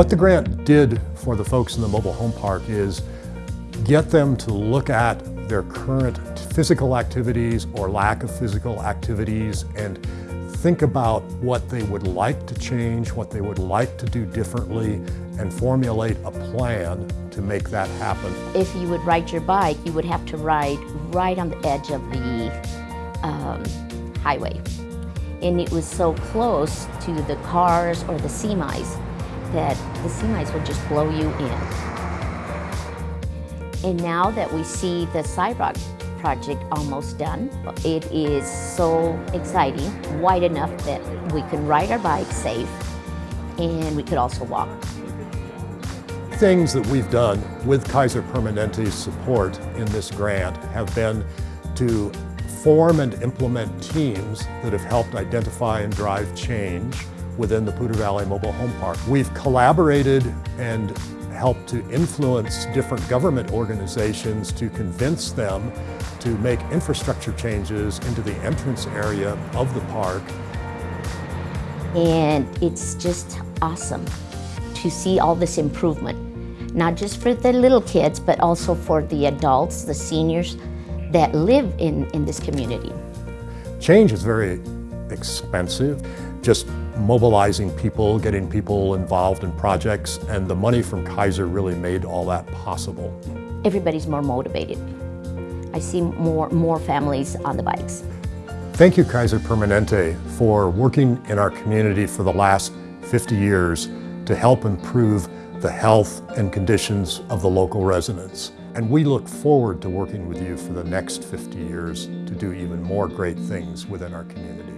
What the grant did for the folks in the mobile home park is get them to look at their current physical activities or lack of physical activities and think about what they would like to change, what they would like to do differently, and formulate a plan to make that happen. If you would ride your bike, you would have to ride right on the edge of the um, highway. And it was so close to the cars or the semis that the semis will just blow you in. And now that we see the sidewalk project almost done, it is so exciting, wide enough that we can ride our bikes safe and we could also walk. Things that we've done with Kaiser Permanente's support in this grant have been to form and implement teams that have helped identify and drive change within the Poudre Valley Mobile Home Park. We've collaborated and helped to influence different government organizations to convince them to make infrastructure changes into the entrance area of the park. And it's just awesome to see all this improvement, not just for the little kids, but also for the adults, the seniors that live in, in this community. Change is very expensive. Just mobilizing people, getting people involved in projects, and the money from Kaiser really made all that possible. Everybody's more motivated. I see more, more families on the bikes. Thank you, Kaiser Permanente, for working in our community for the last 50 years to help improve the health and conditions of the local residents. And we look forward to working with you for the next 50 years to do even more great things within our community.